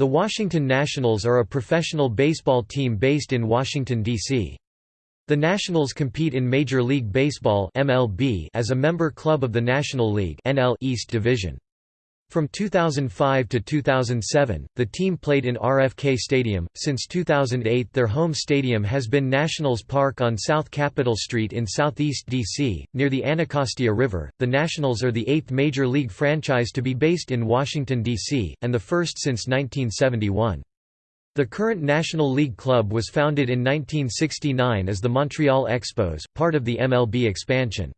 The Washington Nationals are a professional baseball team based in Washington, D.C. The Nationals compete in Major League Baseball as a member club of the National League East Division. From 2005 to 2007, the team played in RFK Stadium. Since 2008, their home stadium has been Nationals Park on South Capitol Street in southeast D.C., near the Anacostia River. The Nationals are the eighth major league franchise to be based in Washington, D.C., and the first since 1971. The current National League club was founded in 1969 as the Montreal Expos, part of the MLB expansion.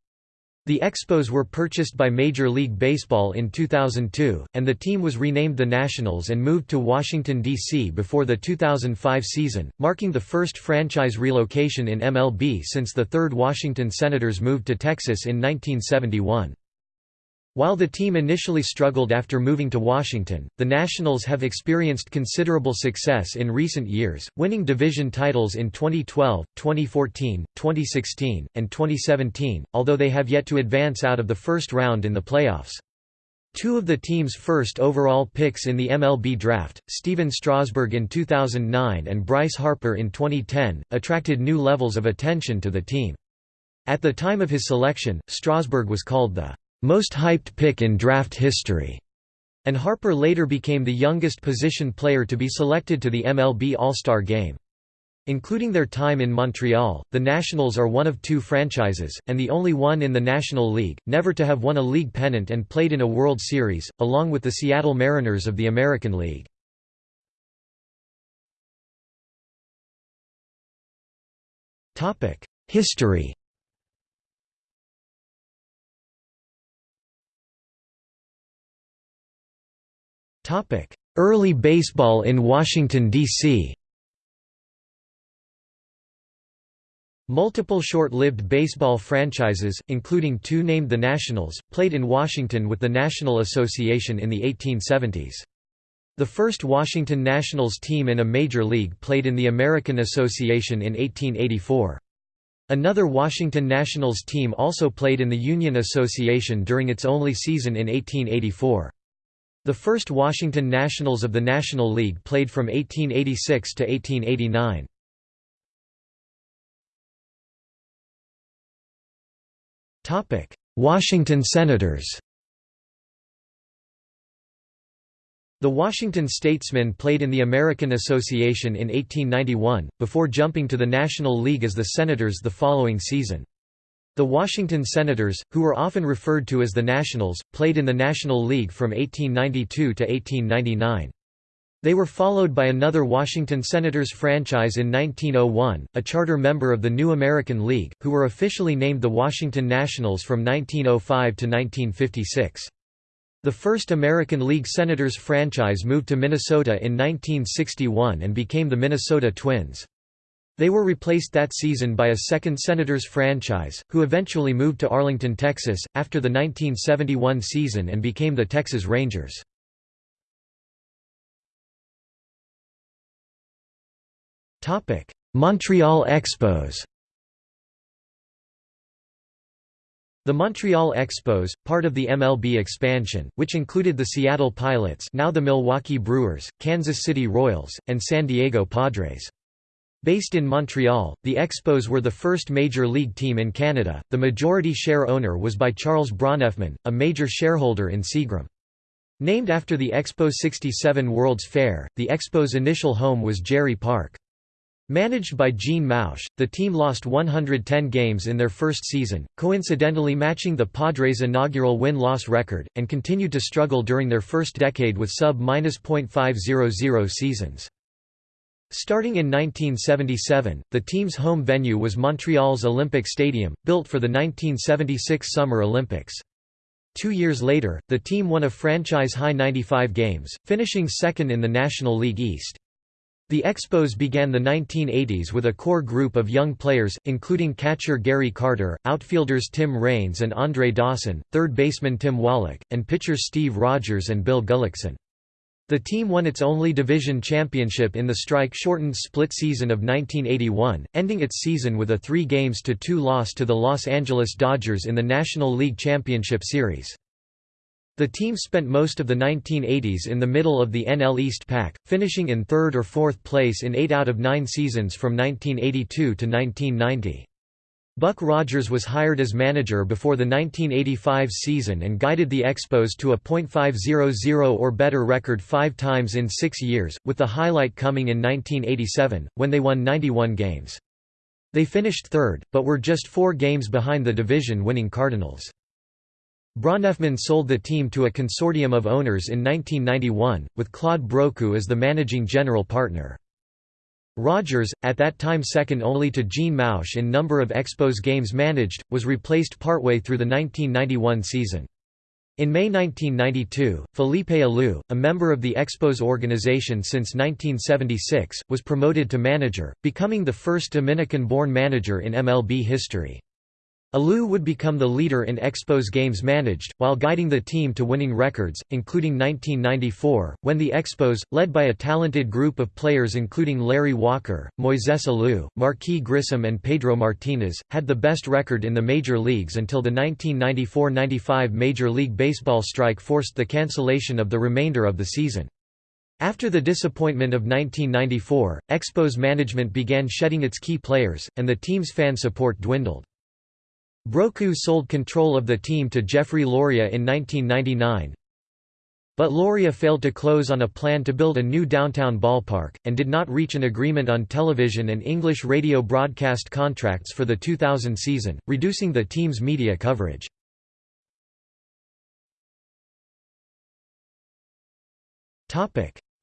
The Expos were purchased by Major League Baseball in 2002, and the team was renamed the Nationals and moved to Washington, D.C. before the 2005 season, marking the first franchise relocation in MLB since the third Washington Senators moved to Texas in 1971. While the team initially struggled after moving to Washington, the Nationals have experienced considerable success in recent years, winning division titles in 2012, 2014, 2016, and 2017, although they have yet to advance out of the first round in the playoffs. Two of the team's first overall picks in the MLB draft, Stephen Strasburg in 2009 and Bryce Harper in 2010, attracted new levels of attention to the team. At the time of his selection, Strasburg was called the most hyped pick in draft history, and Harper later became the youngest position player to be selected to the MLB All-Star Game. Including their time in Montreal, the Nationals are one of two franchises, and the only one in the National League, never to have won a league pennant and played in a World Series, along with the Seattle Mariners of the American League. History Early baseball in Washington, D.C. Multiple short-lived baseball franchises, including two named the Nationals, played in Washington with the National Association in the 1870s. The first Washington Nationals team in a major league played in the American Association in 1884. Another Washington Nationals team also played in the Union Association during its only season in 1884. The first Washington Nationals of the National League played from 1886 to 1889. Topic: Washington Senators The Washington Statesmen played in the American Association in 1891, before jumping to the National League as the Senators the following season. The Washington Senators, who were often referred to as the Nationals, played in the National League from 1892 to 1899. They were followed by another Washington Senators franchise in 1901, a charter member of the New American League, who were officially named the Washington Nationals from 1905 to 1956. The first American League Senators franchise moved to Minnesota in 1961 and became the Minnesota Twins. They were replaced that season by a second Senators franchise, who eventually moved to Arlington, Texas, after the 1971 season and became the Texas Rangers. Montreal Expos The Montreal Expos, part of the MLB expansion, which included the Seattle Pilots now the Milwaukee Brewers, Kansas City Royals, and San Diego Padres. Based in Montreal, the Expos were the first major league team in Canada. The majority share owner was by Charles Bronfman, a major shareholder in Seagram. Named after the Expo 67 World's Fair, the Expos' initial home was Jarry Park. Managed by Gene Mauch, the team lost 110 games in their first season, coincidentally matching the Padres' inaugural win-loss record, and continued to struggle during their first decade with sub-.500 seasons. Starting in 1977, the team's home venue was Montreal's Olympic Stadium, built for the 1976 Summer Olympics. Two years later, the team won a franchise-high 95 games, finishing second in the National League East. The Expos began the 1980s with a core group of young players, including catcher Gary Carter, outfielders Tim Raines and Andre Dawson, third baseman Tim Wallach, and pitchers Steve Rogers and Bill Gullickson. The team won its only division championship in the strike-shortened split season of 1981, ending its season with a 3 games to 2 loss to the Los Angeles Dodgers in the National League Championship Series. The team spent most of the 1980s in the middle of the NL East pack, finishing in third or fourth place in eight out of nine seasons from 1982 to 1990. Buck Rogers was hired as manager before the 1985 season and guided the Expos to a .500 or better record five times in six years, with the highlight coming in 1987, when they won 91 games. They finished third, but were just four games behind the division-winning Cardinals. Bronfman sold the team to a consortium of owners in 1991, with Claude Brochu as the managing general partner. Rogers, at that time second only to Gene Mauch in number of Expos games managed, was replaced partway through the 1991 season. In May 1992, Felipe Alou, a member of the Expos organization since 1976, was promoted to manager, becoming the first Dominican-born manager in MLB history. Alou would become the leader in Expos games managed, while guiding the team to winning records, including 1994, when the Expos, led by a talented group of players including Larry Walker, Moises Alou, Marquis Grissom and Pedro Martinez, had the best record in the major leagues until the 1994–95 Major League Baseball strike forced the cancellation of the remainder of the season. After the disappointment of 1994, Expos management began shedding its key players, and the team's fan support dwindled. Brochu sold control of the team to Jeffrey Loria in 1999, but Loria failed to close on a plan to build a new downtown ballpark, and did not reach an agreement on television and English radio broadcast contracts for the 2000 season, reducing the team's media coverage.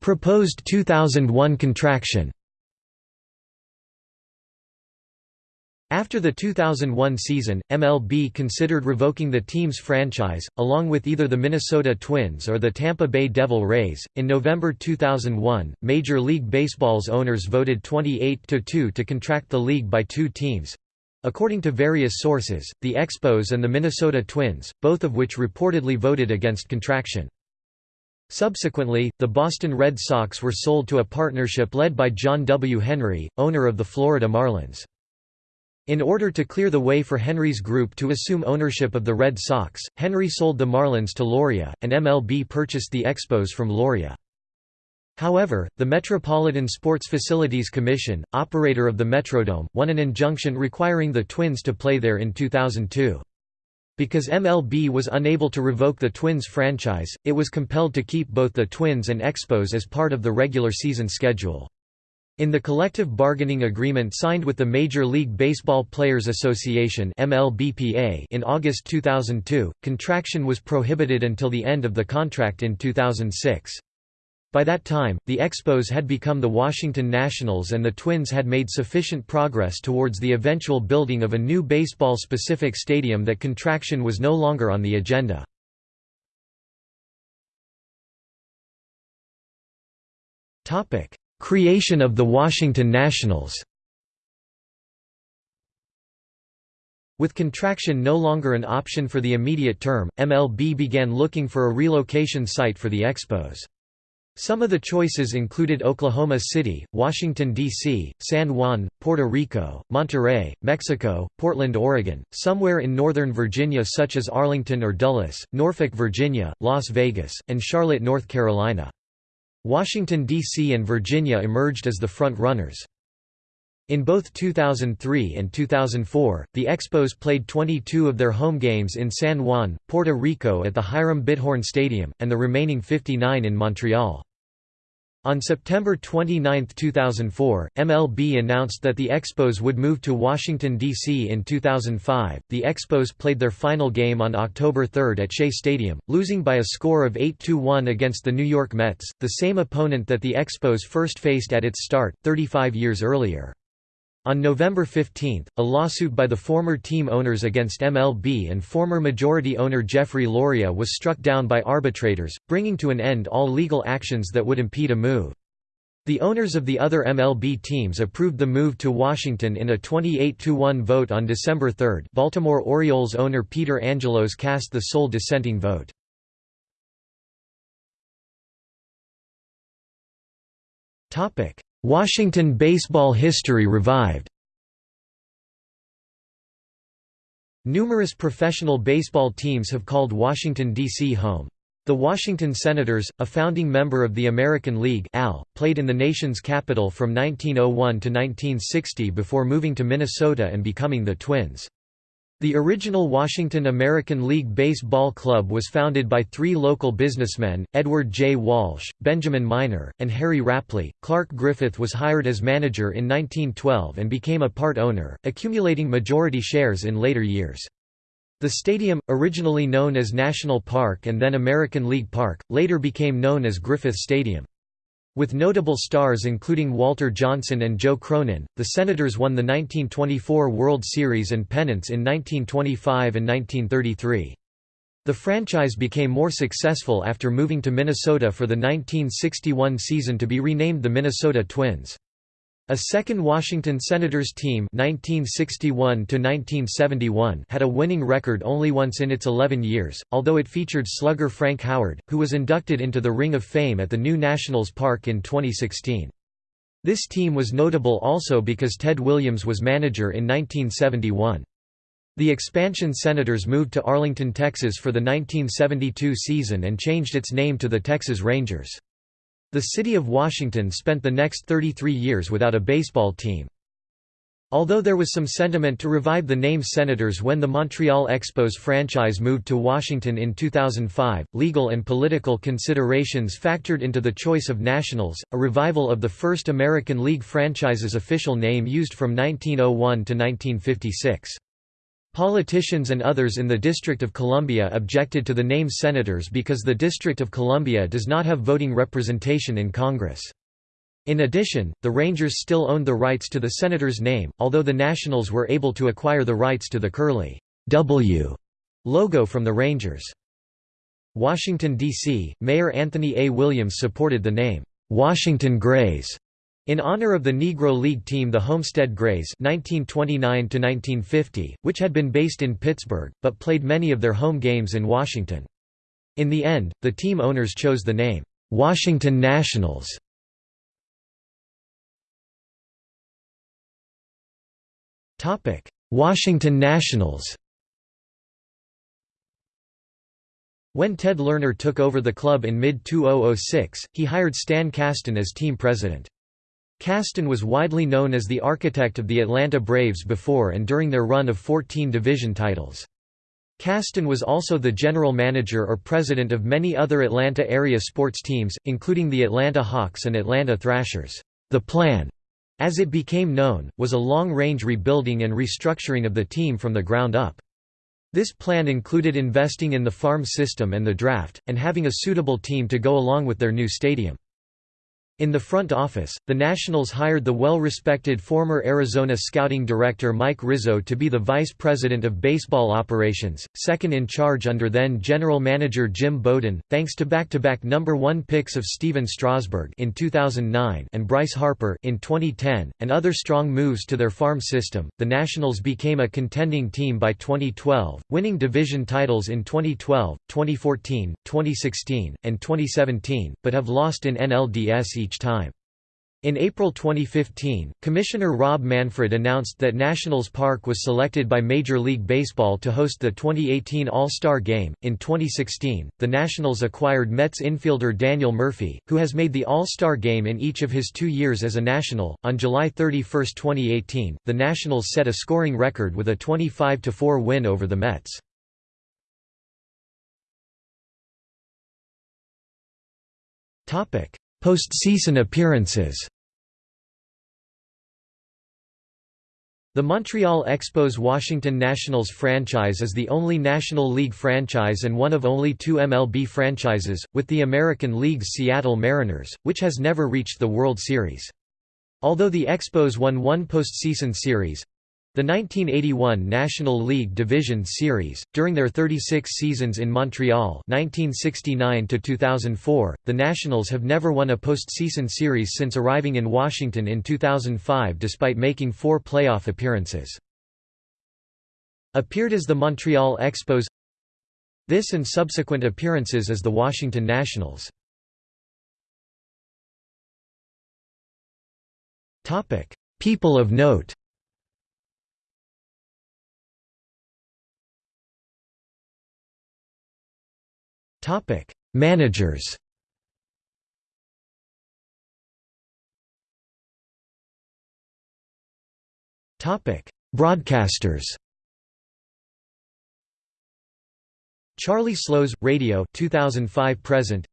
Proposed 2001 contraction After the 2001 season, MLB considered revoking the team's franchise, along with either the Minnesota Twins or the Tampa Bay Devil Rays. In November 2001, Major League Baseball's owners voted 28 to 2 to contract the league by two teams. According to various sources, the Expos and the Minnesota Twins, both of which reportedly voted against contraction. Subsequently, the Boston Red Sox were sold to a partnership led by John W. Henry, owner of the Florida Marlins. In order to clear the way for Henry's group to assume ownership of the Red Sox, Henry sold the Marlins to Loria, and MLB purchased the Expos from Loria. However, the Metropolitan Sports Facilities Commission, operator of the Metrodome, won an injunction requiring the Twins to play there in 2002. Because MLB was unable to revoke the Twins franchise, it was compelled to keep both the Twins and Expos as part of the regular season schedule. In the collective bargaining agreement signed with the Major League Baseball Players Association (MLBPA) in August 2002, contraction was prohibited until the end of the contract in 2006. By that time, the Expos had become the Washington Nationals and the Twins had made sufficient progress towards the eventual building of a new baseball-specific stadium that contraction was no longer on the agenda. Topic: Creation of the Washington Nationals With contraction no longer an option for the immediate term, MLB began looking for a relocation site for the Expos. Some of the choices included Oklahoma City, Washington, D.C., San Juan, Puerto Rico, Monterrey, Mexico, Portland, Oregon, somewhere in Northern Virginia such as Arlington or Dulles, Norfolk, Virginia, Las Vegas, and Charlotte, North Carolina. Washington, D.C. and Virginia emerged as the front-runners. In both 2003 and 2004, the Expos played 22 of their home games in San Juan, Puerto Rico at the Hiram Bithorn Stadium, and the remaining 59 in Montreal. On September 29, 2004, MLB announced that the Expos would move to Washington, D.C. in 2005. The Expos played their final game on October 3 at Shea Stadium, losing by a score of 8 1 against the New York Mets, the same opponent that the Expos first faced at its start, 35 years earlier. On November 15, a lawsuit by the former team owners against MLB and former majority owner Jeffrey Loria was struck down by arbitrators, bringing to an end all legal actions that would impede a move. The owners of the other MLB teams approved the move to Washington in a 28–1 vote on December 3 Baltimore Orioles owner Peter Angelos cast the sole dissenting vote. Washington baseball history revived Numerous professional baseball teams have called Washington, D.C. home. The Washington Senators, a founding member of the American League AL, played in the nation's capital from 1901 to 1960 before moving to Minnesota and becoming the Twins. The original Washington American League Baseball Club was founded by three local businessmen, Edward J. Walsh, Benjamin Miner, and Harry Rapley. Clark Griffith was hired as manager in 1912 and became a part owner, accumulating majority shares in later years. The stadium, originally known as National Park and then American League Park, later became known as Griffith Stadium. With notable stars including Walter Johnson and Joe Cronin, the Senators won the 1924 World Series and pennants in 1925 and 1933. The franchise became more successful after moving to Minnesota for the 1961 season to be renamed the Minnesota Twins. A second Washington Senators team 1961 had a winning record only once in its 11 years, although it featured slugger Frank Howard, who was inducted into the Ring of Fame at the new Nationals Park in 2016. This team was notable also because Ted Williams was manager in 1971. The expansion Senators moved to Arlington, Texas for the 1972 season and changed its name to the Texas Rangers. The city of Washington spent the next 33 years without a baseball team. Although there was some sentiment to revive the name Senators when the Montreal Expos franchise moved to Washington in 2005, legal and political considerations factored into the choice of Nationals, a revival of the first American League franchise's official name used from 1901 to 1956. Politicians and others in the District of Columbia objected to the name Senators because the District of Columbia does not have voting representation in Congress. In addition, the Rangers still owned the rights to the Senators' name, although the Nationals were able to acquire the rights to the curly W logo from the Rangers. Washington, D.C., Mayor Anthony A. Williams supported the name, Washington Grays, in honor of the Negro League team the Homestead Grays 1929 which had been based in Pittsburgh, but played many of their home games in Washington. In the end, the team owners chose the name, "'Washington Nationals". Washington Nationals When Ted Lerner took over the club in mid-2006, he hired Stan Kasten as team president. Kasten was widely known as the architect of the Atlanta Braves before and during their run of 14 division titles. Kasten was also the general manager or president of many other Atlanta area sports teams, including the Atlanta Hawks and Atlanta Thrashers. The plan, as it became known, was a long-range rebuilding and restructuring of the team from the ground up. This plan included investing in the farm system and the draft, and having a suitable team to go along with their new stadium. In the front office, the Nationals hired the well-respected former Arizona scouting director Mike Rizzo to be the vice president of baseball operations, second in charge under then general manager Jim Bowden, thanks to back-to-back number 1 picks of Stephen Strasburg in 2009 and Bryce Harper in 2010 and other strong moves to their farm system. The Nationals became a contending team by 2012, winning division titles in 2012, 2014, 2016, and 2017, but have lost in NLDS each each time. In April 2015, Commissioner Rob Manfred announced that Nationals Park was selected by Major League Baseball to host the 2018 All-Star Game. In 2016, the Nationals acquired Mets infielder Daniel Murphy, who has made the All-Star Game in each of his two years as a National. On July 31, 2018, the Nationals set a scoring record with a 25-4 win over the Mets. Postseason appearances The Montreal Expos Washington Nationals franchise is the only National League franchise and one of only two MLB franchises, with the American League's Seattle Mariners, which has never reached the World Series. Although the Expos won one postseason series, the 1981 National League Division Series, during their 36 seasons in Montreal 1969 the Nationals have never won a postseason series since arriving in Washington in 2005 despite making four playoff appearances. Appeared as the Montreal Expos This and subsequent appearances as the Washington Nationals. People of note Topic: Managers Topic: Broadcasters Charlie Slowes, Radio 2005 present.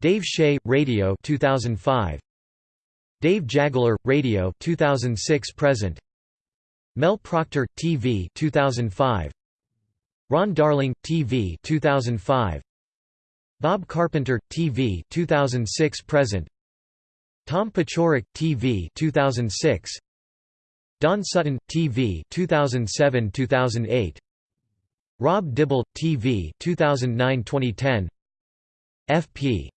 Dave Shea, Radio 2005. Dave Jageler, Radio 2006 present. Mel Proctor, TV 2005. Ron Darling, TV 2005. Bob Carpenter, TV 2006 present. Tom Paciorek, TV 2006. Don Sutton, TV 2007-2008. Rob Dibble, TV 2009-2010. F.P.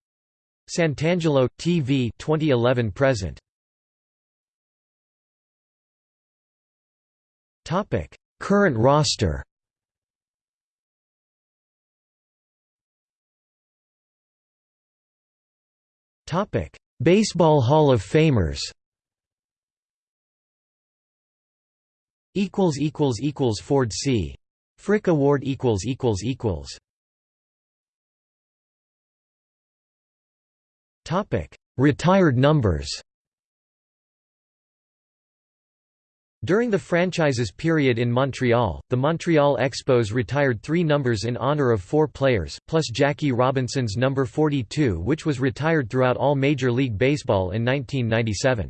Santangelo, TV 2011 present. Topic: Current roster. Topic: Baseball Hall of Famers. Equals equals equals Ford C. Frick Award equals equals equals Topic Retired numbers During the franchise's period in Montreal, the Montreal Expos retired three numbers in honor of four players, plus Jackie Robinson's number 42 which was retired throughout all Major League Baseball in 1997.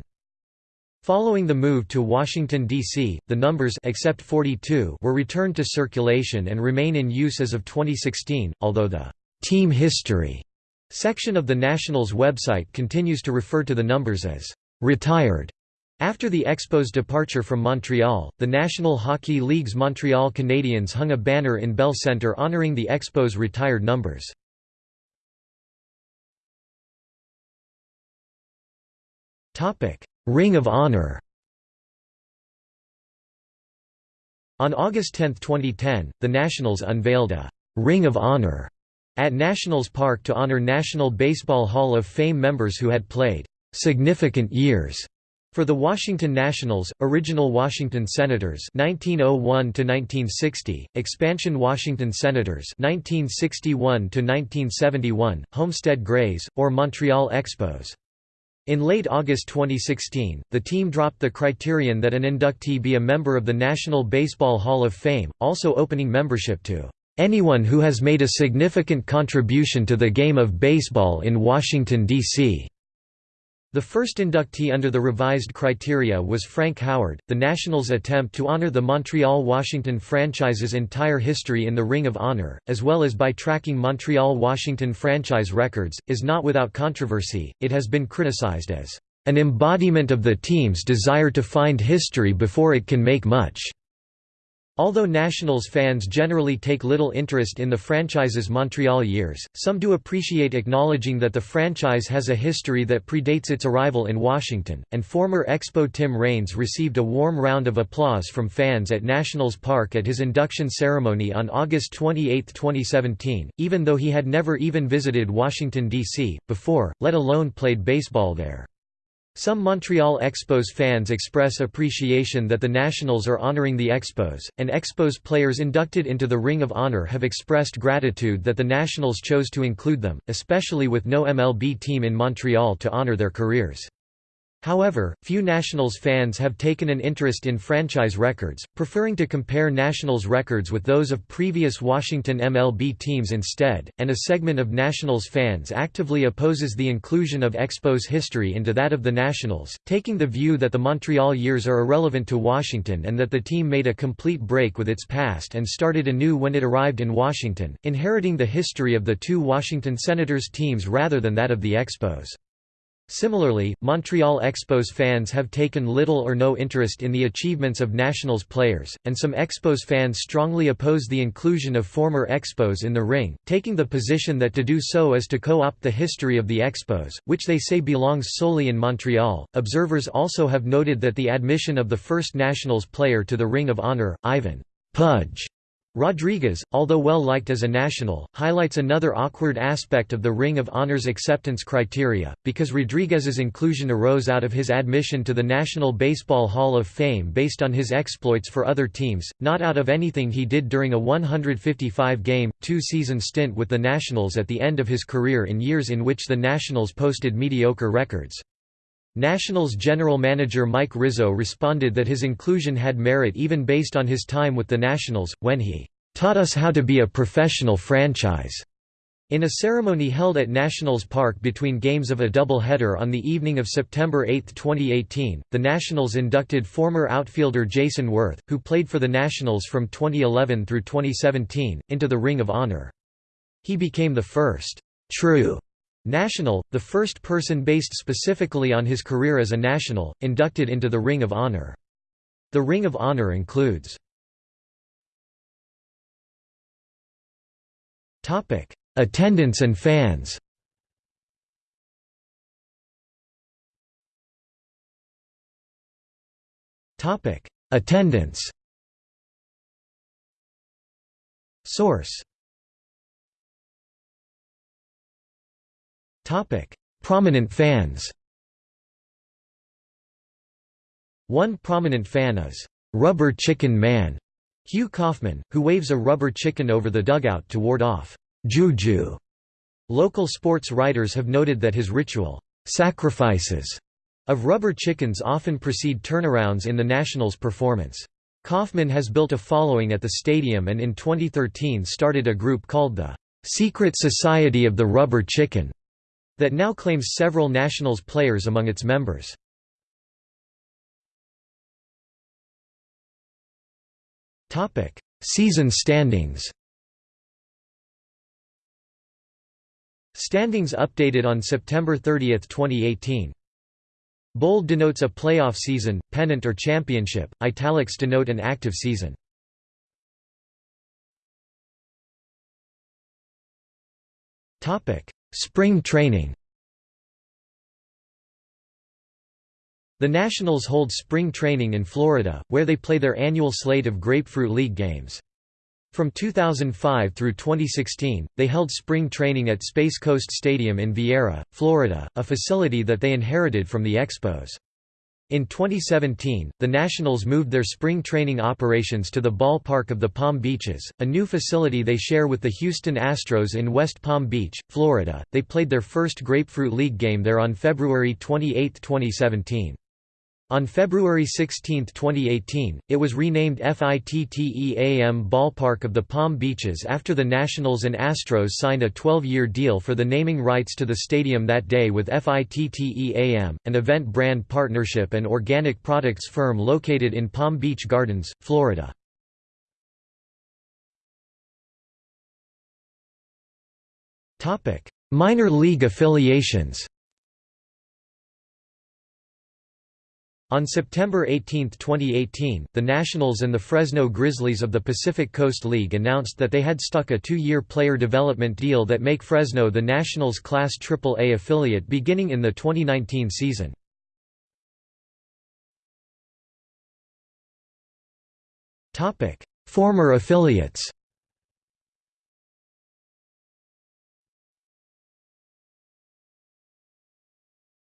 Following the move to Washington, D.C., the numbers except 42 were returned to circulation and remain in use as of 2016, although the «team history» section of the Nationals website continues to refer to the numbers as «retired». After the Expos' departure from Montreal, the National Hockey League's Montreal Canadiens hung a banner in Bell Centre honoring the Expos' retired numbers. Ring of Honor On August 10, 2010, the Nationals unveiled a «Ring of Honor» at Nationals Park to honor National Baseball Hall of Fame members who had played «significant years» For the Washington Nationals, original Washington Senators 1901 to 1960, expansion Washington Senators 1961 to 1971, Homestead Grays or Montreal Expos in late August 2016, the team dropped the criterion that an inductee be a member of the National Baseball Hall of Fame, also opening membership to anyone who has made a significant contribution to the game of baseball in Washington, D.C. The first inductee under the revised criteria was Frank Howard. The Nationals' attempt to honor the Montreal Washington franchise's entire history in the Ring of Honor, as well as by tracking Montreal Washington franchise records, is not without controversy. It has been criticized as an embodiment of the team's desire to find history before it can make much. Although Nationals fans generally take little interest in the franchise's Montreal years, some do appreciate acknowledging that the franchise has a history that predates its arrival in Washington, and former Expo Tim Raines received a warm round of applause from fans at Nationals Park at his induction ceremony on August 28, 2017, even though he had never even visited Washington, D.C., before, let alone played baseball there. Some Montreal Expos fans express appreciation that the Nationals are honoring the Expos, and Expos players inducted into the Ring of Honor have expressed gratitude that the Nationals chose to include them, especially with no MLB team in Montreal to honor their careers. However, few Nationals fans have taken an interest in franchise records, preferring to compare Nationals records with those of previous Washington MLB teams instead, and a segment of Nationals fans actively opposes the inclusion of Expos history into that of the Nationals, taking the view that the Montreal years are irrelevant to Washington and that the team made a complete break with its past and started anew when it arrived in Washington, inheriting the history of the two Washington Senators teams rather than that of the Expos. Similarly, Montreal Expos fans have taken little or no interest in the achievements of Nationals players, and some Expos fans strongly oppose the inclusion of former Expos in the ring, taking the position that to do so is to co-opt the history of the Expos, which they say belongs solely in Montreal. Observers also have noted that the admission of the first Nationals player to the Ring of Honor, Ivan Pudge Rodriguez, although well liked as a national, highlights another awkward aspect of the Ring of Honor's acceptance criteria, because Rodriguez's inclusion arose out of his admission to the National Baseball Hall of Fame based on his exploits for other teams, not out of anything he did during a 155-game, two-season stint with the Nationals at the end of his career in years in which the Nationals posted mediocre records. Nationals general manager Mike Rizzo responded that his inclusion had merit even based on his time with the Nationals, when he "...taught us how to be a professional franchise." In a ceremony held at Nationals Park between games of a double-header on the evening of September 8, 2018, the Nationals inducted former outfielder Jayson Werth, who played for the Nationals from 2011 through 2017, into the Ring of Honor. He became the first true National, the first person based specifically on his career as a national, inducted into the Ring of Honor. The Ring of Honor includes Attendance and fans Attendance Source Topic: Prominent fans. One prominent fan is Rubber Chicken Man, Hugh Kaufman, who waves a rubber chicken over the dugout to ward off juju. Local sports writers have noted that his ritual sacrifices of rubber chickens often precede turnarounds in the Nationals' performance. Kaufman has built a following at the stadium and in 2013 started a group called the Secret Society of the Rubber Chicken that now claims several Nationals players among its members. Season standings Standings updated on September 30, 2018. Bold denotes a playoff season, pennant or championship, italics denote an active season. Spring training The Nationals hold spring training in Florida, where they play their annual slate of Grapefruit League games. From 2005 through 2016, they held spring training at Space Coast Stadium in Viera, Florida, a facility that they inherited from the Expos. In 2017, the Nationals moved their spring training operations to the ballpark of the Palm Beaches, a new facility they share with the Houston Astros in West Palm Beach, Florida. They played their first Grapefruit League game there on February 28, 2017. On February 16, 2018, it was renamed FITTEAM Ballpark of the Palm Beaches after the Nationals and Astros signed a 12-year deal for the naming rights to the stadium that day with FITTEAM, an event brand partnership and organic products firm located in Palm Beach Gardens, Florida. Minor league affiliations On September 18, 2018, the Nationals and the Fresno Grizzlies of the Pacific Coast League announced that they had stuck a two-year player development deal that make Fresno the Nationals' Class AAA affiliate beginning in the 2019 season. Former affiliates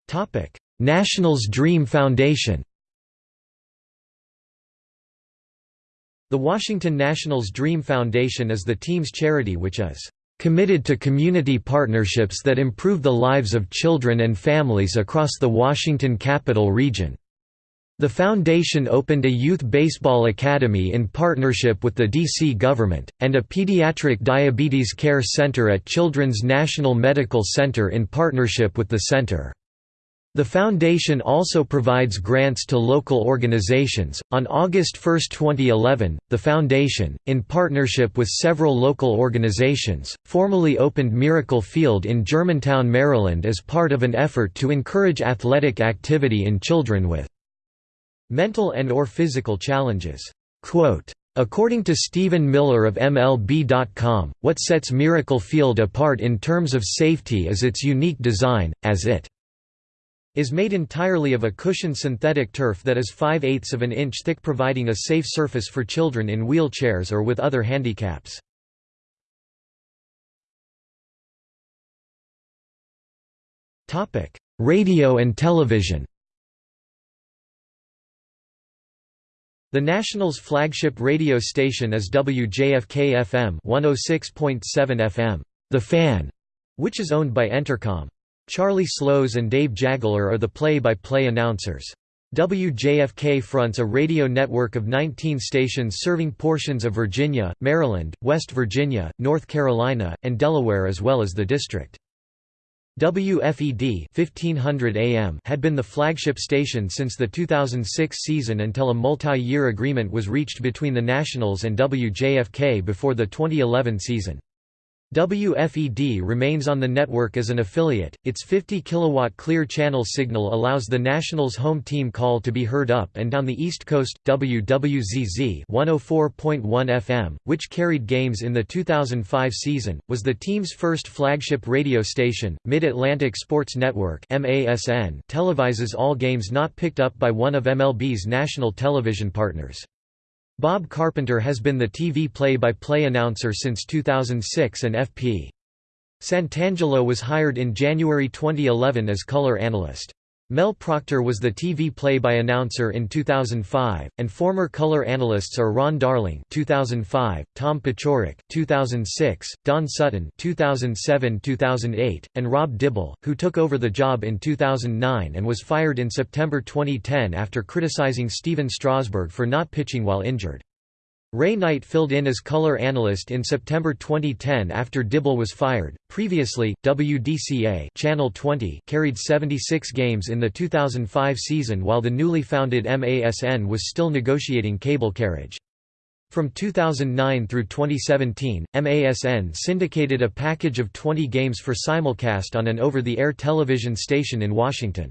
Topic Nationals Dream Foundation The Washington Nationals Dream Foundation is the team's charity which is committed to community partnerships that improve the lives of children and families across the Washington capital region. The foundation opened a youth baseball academy in partnership with the D.C. government, and a pediatric diabetes care center at Children's National Medical Center in partnership with the center. The foundation also provides grants to local organizations. On August 1, 2011, the foundation, in partnership with several local organizations, formally opened Miracle Field in Germantown, Maryland as part of an effort to encourage athletic activity in children with mental and or physical challenges. Quote, According to Stephen Miller of MLB.com, what sets Miracle Field apart in terms of safety is its unique design, as it is made entirely of a cushioned synthetic turf that is 5 eighths of an inch thick providing a safe surface for children in wheelchairs or with other handicaps. Radio and television The National's flagship radio station is WJFK-FM 106.7 FM, The Fan, which is owned by Entercom. Charlie Slowes and Dave Jageler are the play-by-play -play announcers. WJFK fronts a radio network of 19 stations serving portions of Virginia, Maryland, West Virginia, North Carolina, and Delaware as well as the district. WFED 1500 AM had been the flagship station since the 2006 season until a multi-year agreement was reached between the Nationals and WJFK before the 2011 season. WFED remains on the network as an affiliate. Its 50 kilowatt clear channel signal allows the Nationals home team call to be heard up and down the East Coast. WWZZ 104.1 FM, which carried games in the 2005 season, was the team's first flagship radio station. Mid-Atlantic Sports Network (MASN) televises all games not picked up by one of MLB's national television partners. Bob Carpenter has been the TV play-by-play -play announcer since 2006 and FP. Santangelo was hired in January 2011 as color analyst. Mel Proctor was the TV play-by-announcer in 2005, and former color analysts are Ron Darling 2005, Tom Paciorek 2006, Don Sutton 2007-2008, and Rob Dibble, who took over the job in 2009 and was fired in September 2010 after criticizing Stephen Strasburg for not pitching while injured. Ray Knight filled in as color analyst in September 2010 after Dibble was fired. Previously, WDCA Channel 20 carried 76 games in the 2005 season while the newly founded MASN was still negotiating cable carriage. From 2009 through 2017, MASN syndicated a package of 20 games for simulcast on an over-the-air television station in Washington.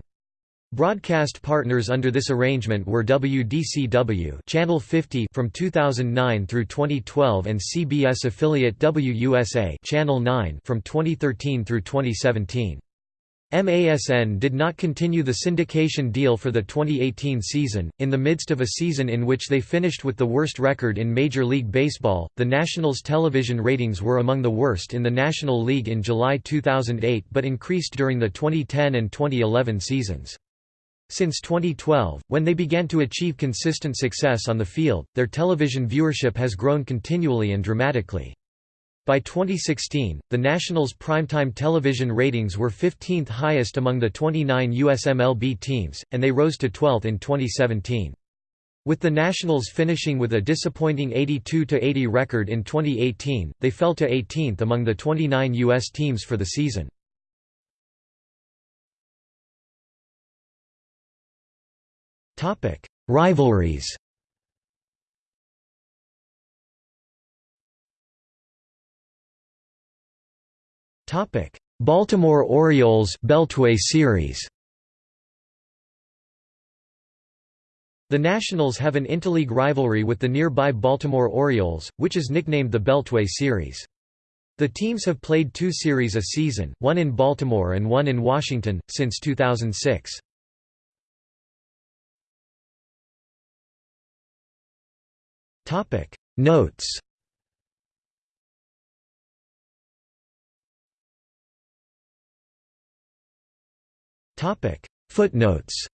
Broadcast partners under this arrangement were WDCW Channel 50 from 2009 through 2012 and CBS affiliate WUSA Channel 9 from 2013 through 2017. MASN did not continue the syndication deal for the 2018 season. In the midst of a season in which they finished with the worst record in Major League Baseball, the Nationals' television ratings were among the worst in the National League in July 2008 but increased during the 2010 and 2011 seasons. Since 2012, when they began to achieve consistent success on the field, their television viewership has grown continually and dramatically. By 2016, the Nationals' primetime television ratings were 15th highest among the 29 USMLB teams, and they rose to 12th in 2017. With the Nationals finishing with a disappointing 82–80 record in 2018, they fell to 18th among the 29 U.S. teams for the season. Rivalries Topic: Baltimore Orioles Beltway series The Nationals have an interleague rivalry with the nearby Baltimore Orioles, which is nicknamed the Beltway Series. The teams have played two series a season, one in Baltimore and one in Washington, since 2006. Topic. Notes. Topic. Footnotes